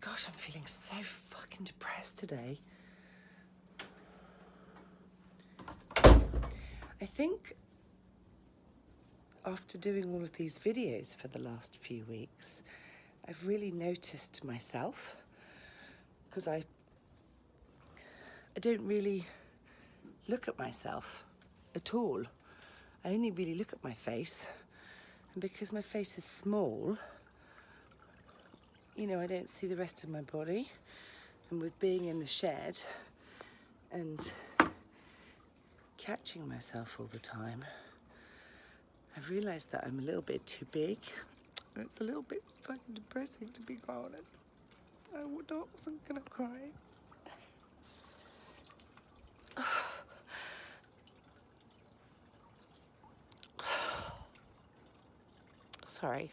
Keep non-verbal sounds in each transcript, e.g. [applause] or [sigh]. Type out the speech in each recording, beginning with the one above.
Gosh, I'm feeling so fucking depressed today. I think after doing all of these videos for the last few weeks, I've really noticed myself because I I don't really look at myself at all. I only really look at my face and because my face is small you know I don't see the rest of my body and with being in the shed and catching myself all the time I've realised that I'm a little bit too big and it's a little bit fucking depressing to be quite honest. I wasn't gonna cry. [sighs] [sighs] Sorry.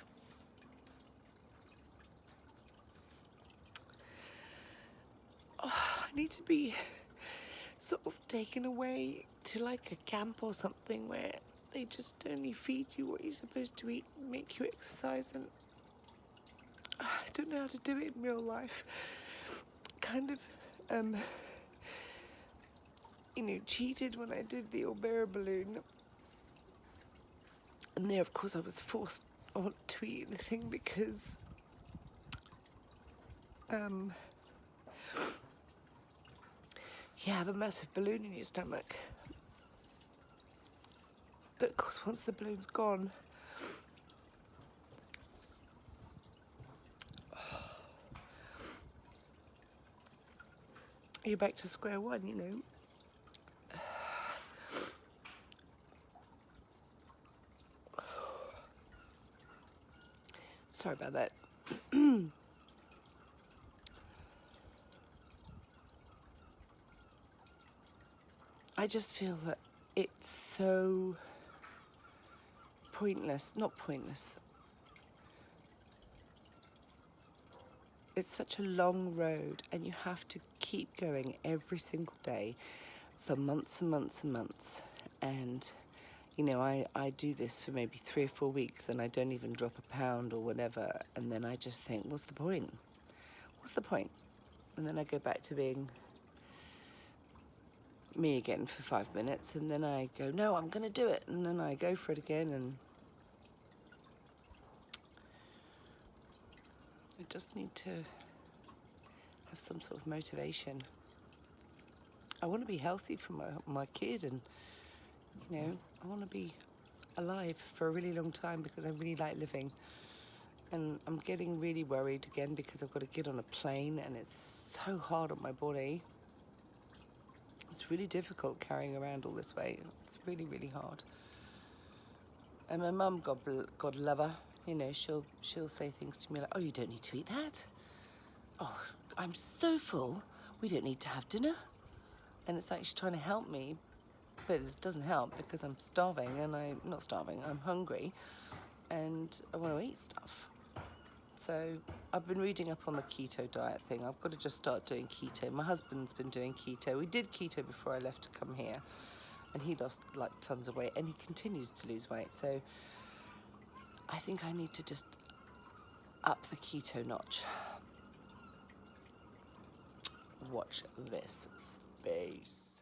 Oh, I need to be sort of taken away to like a camp or something where they just only feed you what you're supposed to eat and make you exercise and [sighs] I don't know how to do it in real life. Kind of, um, you know, cheated when I did the Orbera balloon. And there, of course, I was forced not to eat anything because, um, you have a massive balloon in your stomach. But of course, once the balloon's gone, you're back to square one, you know. Sorry about that. [clears throat] I just feel that it's so pointless, not pointless. It's such a long road and you have to keep going every single day for months and months and months. And, you know, I, I do this for maybe three or four weeks and I don't even drop a pound or whatever. And then I just think, what's the point? What's the point? And then I go back to being me again for five minutes and then I go, no, I'm gonna do it. And then I go for it again and I just need to have some sort of motivation. I want to be healthy for my, my kid and, you know, I want to be alive for a really long time because I really like living. And I'm getting really worried again because I've got to get on a plane and it's so hard on my body. It's really difficult carrying around all this weight. It's really, really hard. And my mum, God, God love her, you know, she'll she'll say things to me like, oh, you don't need to eat that. Oh, I'm so full, we don't need to have dinner. And it's like she's trying to help me, but it doesn't help because I'm starving and I'm not starving, I'm hungry and I want to eat stuff. So I've been reading up on the keto diet thing. I've got to just start doing keto. My husband's been doing keto. We did keto before I left to come here and he lost like tons of weight and he continues to lose weight. So I think I need to just up the keto notch. Watch this space.